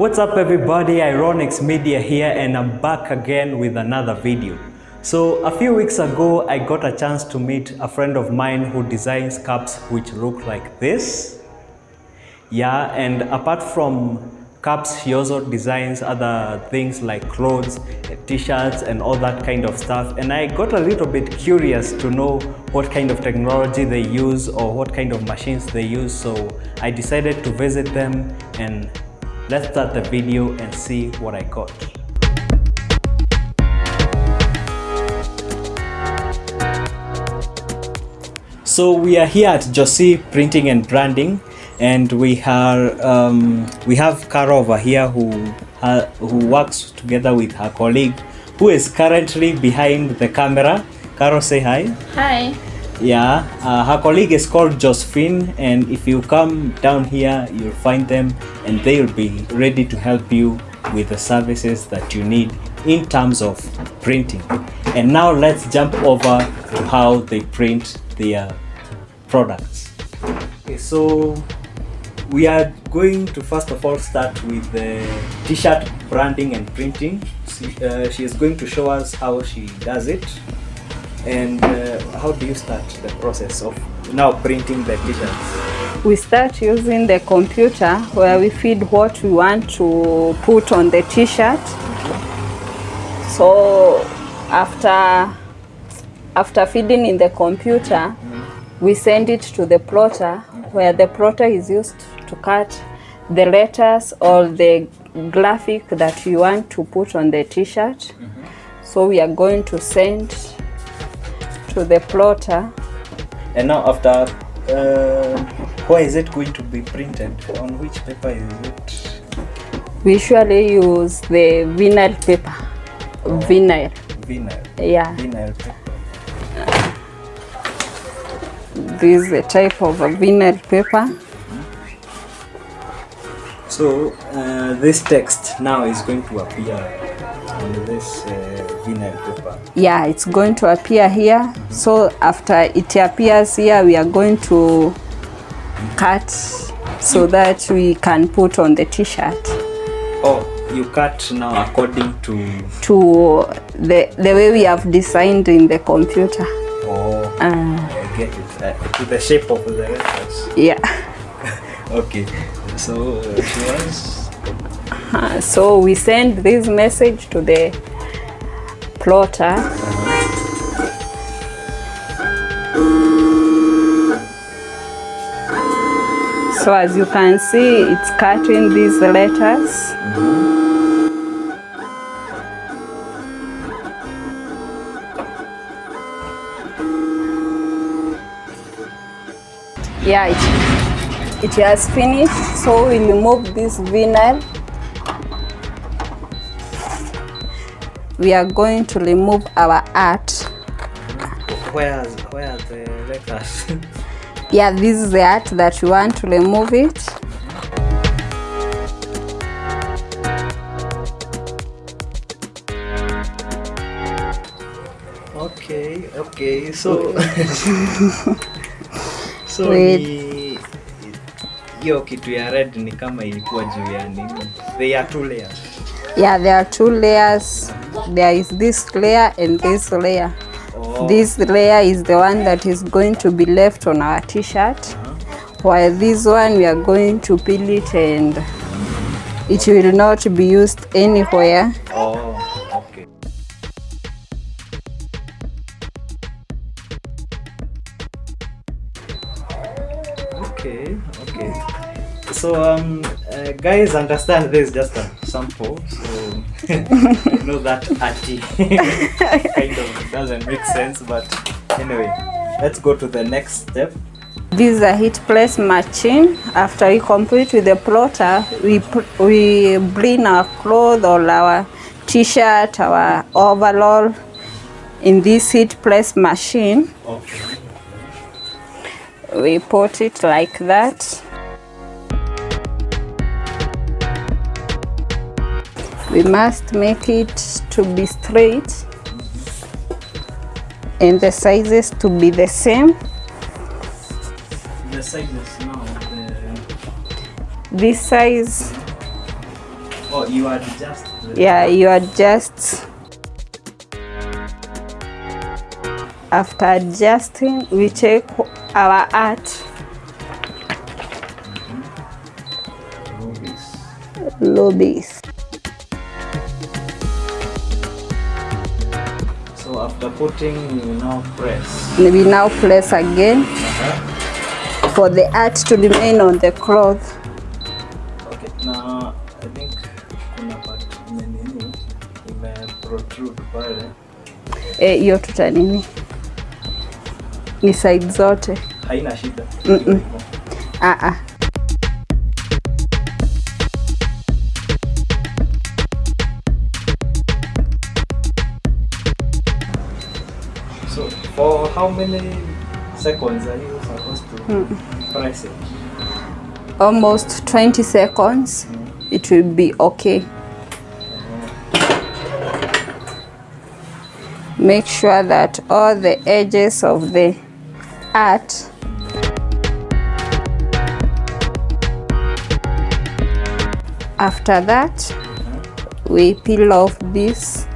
What's up everybody, Ironix Media here and I'm back again with another video. So a few weeks ago I got a chance to meet a friend of mine who designs cups which look like this. Yeah, and apart from cups she also designs other things like clothes, t-shirts and all that kind of stuff and I got a little bit curious to know what kind of technology they use or what kind of machines they use so I decided to visit them and let's start the video and see what I got. So we are here at Josie Printing and Branding and we are um, we have Caro over here who uh, who works together with her colleague who is currently behind the camera. Caro, say hi. Hi. Yeah, uh, her colleague is called Josephine, and if you come down here, you'll find them, and they'll be ready to help you with the services that you need in terms of printing. And now let's jump over to how they print their products. Okay, so we are going to first of all start with the t-shirt branding and printing. She, uh, she is going to show us how she does it and uh, how do you start the process of now printing the t-shirts? We start using the computer where we feed what we want to put on the t-shirt. So after after feeding in the computer, we send it to the plotter where the plotter is used to cut the letters or the graphic that you want to put on the t-shirt. So we are going to send to the plotter. And now after, uh, where is it going to be printed? On which paper is it? We usually use the vinyl paper. Vinyl. Vinyl. Yeah, Vinyl paper. this is a type of a vinyl paper. So uh, this text now is going to appear on this uh, vinyl paper. Yeah, it's going to appear here. So after it appears here, we are going to cut so that we can put on the t-shirt Oh, you cut now according to. to the, the way we have designed in the computer. Oh, Uh, I get it. Uh, to the shape of the reference yeah. Okay, so uh, she was. Uh, so we send this message to the plotter. So as you can see, it's cutting these letters. Yeah, it, it has finished. So we remove this vinyl. We are going to remove our art. Where's where the letters? Yeah, this is the art that you want to remove it. okay, okay. So so Wait. ni hiyo kitu ya red ni kama ilikuwa juu ya nini? They are two layers. Yeah, there are two layers. There is this layer and this layer. Oh, This layer is the one that is going to be left on our t-shirt. While this one we are going to peel it and it will not be used anywhere. oh, okay. Okay, okay. So um, uh, guys, understand this is just a sample. So I know that arty kind of doesn't make sense, but anyway, let's go to the next step. This is a heat press machine. After we complete with the plotter, we we bring our clothes or our t-shirt, our overall in this heat press machine. Okay. We put it like that. We must make it to be straight and the sizes to be the same. The sizes now. The, This size Oh, you adjust. The yeah you adjust after adjusting we check our art lobbies So after putting, you now press. we now press again for the art to remain on the cloth Okay, now I think kuna part nini ime protrude pale. Eh, hiyo tuta nini ni side zote Haina shida. Mm-mm. ah -ah. For how many seconds are you supposed to hmm. press it? almost 20 seconds hmm. it will be okay make sure that all the edges of the art after that we peel off this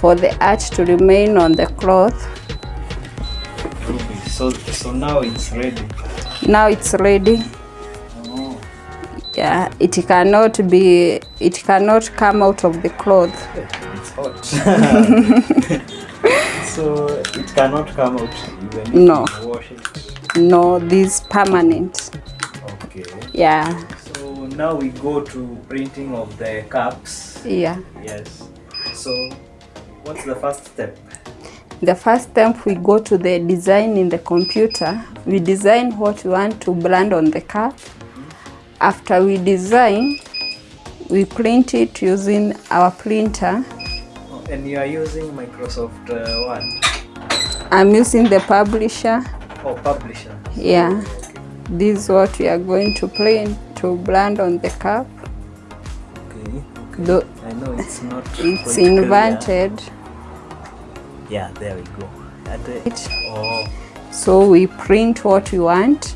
for the art to remain on the cloth. So so now it's ready. now it's ready Oh, yeah it cannot be it cannot come out of the cloth it's hot. so it cannot come out even No. wash it. no this permanent Okay. yeah So now we go to printing of the cups. yeah Yes. So what's the first step? The first step we go to the design in the computer we design what we want to brand on the cup after we design we print it using our printer Oh, and you are using Microsoft uh, Word. i'm using the publisher Oh, publisher. yeah Okay. this is what we are going to print to brand on the cup Okay. Though I know it's not. it's clear. Yeah, there we go. At the, It- oh, so we print what we want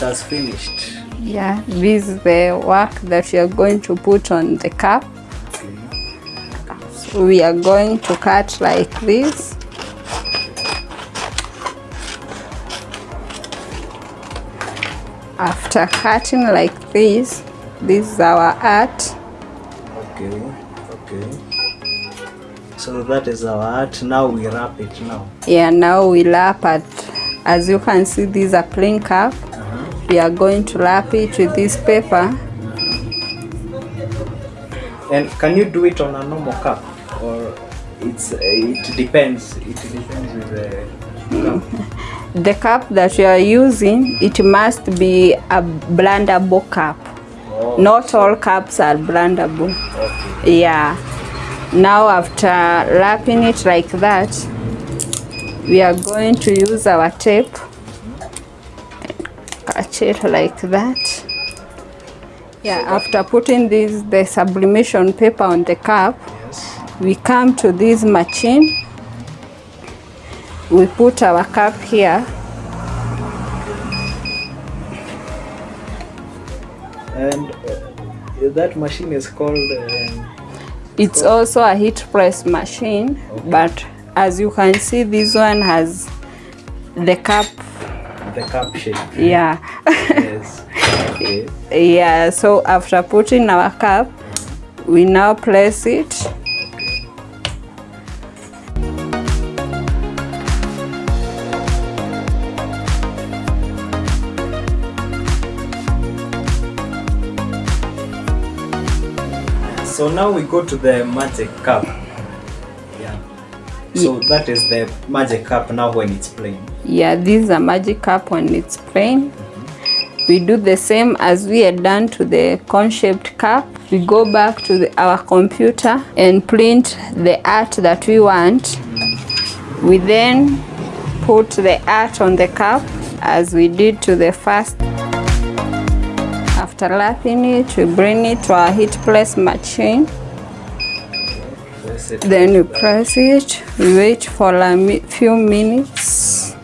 that's finished. yeah this is the work that we are going to put on the cup Okay. we are going to cut like this after cutting like this this is our art Okay. Okay. So that is our art. Now we wrap it now. yeah now we lap it as you can see this is a plain cup uh-huh. we are going to wrap it with this paper uh-huh. And can you do it on a normal cup, or it's it depends. It depends with the cup. the cup that you are using it must be a blendable cup not all cups are blendable okay. yeah. Now after wrapping it like that we are going to use our tape catch it like that. Yeah after putting this the sublimation paper on the cup Yes. we come to this machine. We put our cup here. And uh, that machine is called. Um, it's called also a heat press machine okay. but as you can see this one has the cup the cup shape. yeah yes. Okay. yeah so after putting our cup we now place it So now we go to the magic cup. Yeah. So that is the magic cup now when it's plain. yeah this is a magic cup when it's plain we do the same as we had done to the cone-shaped cup we go back to the, our computer and print the art that we want Mm. we then put the art on the cup as we did to the first lapping it we bring it to our heat press machine then we press it wait for a few minutes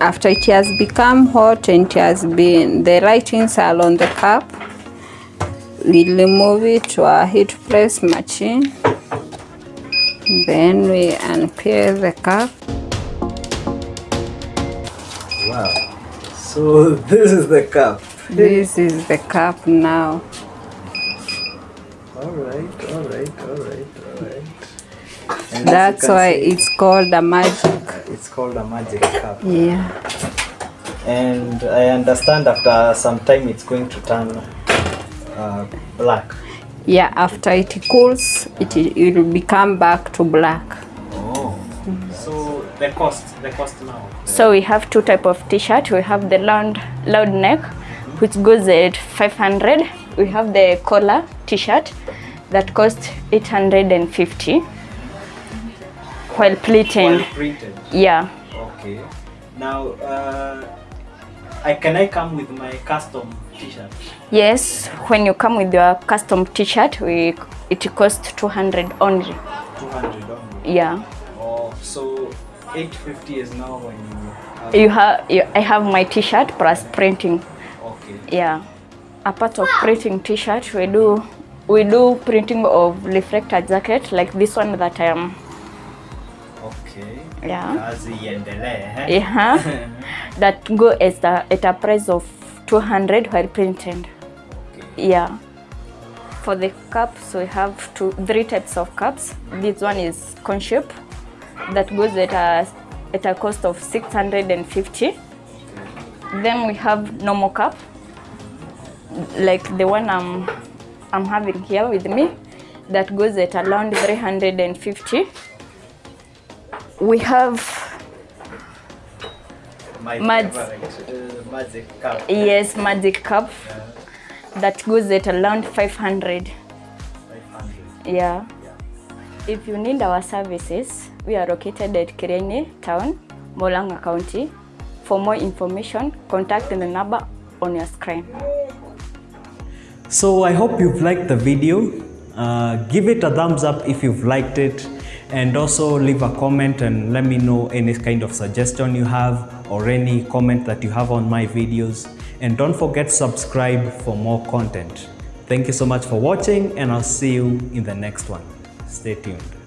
after it has become hot and it has been the writings are on the cup we remove it to our heat press machine then we unpeel the cup Wow. So this is the cup. This is the cup now All right, all right, all right, all right. And that's why see, it's called a magic it's called a magic cup. yeah And I understand after some time it's going to turn uh, black. yeah after it cools it, it will become back to black Oh. So the cost, the cost now. So we have two type of t-shirt. We have the loud loud neck, which goes at 500. We have the collar t-shirt that costs 850. While printed. yeah, Okay. Now, uh, I can I come with my custom T-shirt? yes. When you come with your custom t-shirt, we it costs 200 only. Two hundred only. Yeah, Oh, so eight fifty is now when you. Have, you have. You, I have my t-shirt plus printing. Okay. Yeah, apart of printing t-shirt, we do we do printing of reflector jacket like this one that I am. Okay. Yeah. Kazi iendelee. eh? Yeah, that go as the, at a price of 200 while printed. Okay. Yeah. For the cups, we have two, three types of cups. This one is cone shape that goes at a, at a cost of 650. Then we have normal cup, like the one I'm, I'm having here with me, that goes at around 350. We have My Mad- uh, magic cup. Yes, magic cup that goes at around 500. 500. Yeah. Yeah. If you need our services, we are located at Kirene Town, Murang'a County. For more information, contact the number on your screen. So I hope you've liked the video. Uh, give it a thumbs up if you've liked it and also leave a comment and let me know any kind of suggestion you have or any comment that you have on my videos and don't forget subscribe for more content. Thank you so much for watching and I'll see you in the next one. Stay tuned.